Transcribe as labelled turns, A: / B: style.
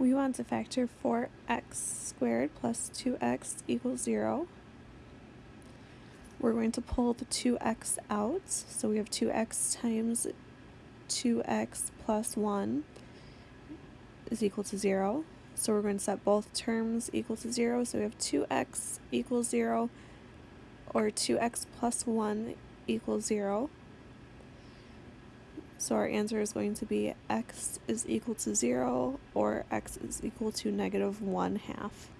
A: We want to factor 4x squared plus 2x equals 0. We're going to pull the 2x out, so we have 2x times 2x plus 1 is equal to 0. So we're going to set both terms equal to 0, so we have 2x equals 0, or 2x plus 1 equals 0. So our answer is going to be x is equal to 0 or x is equal to negative 1 half.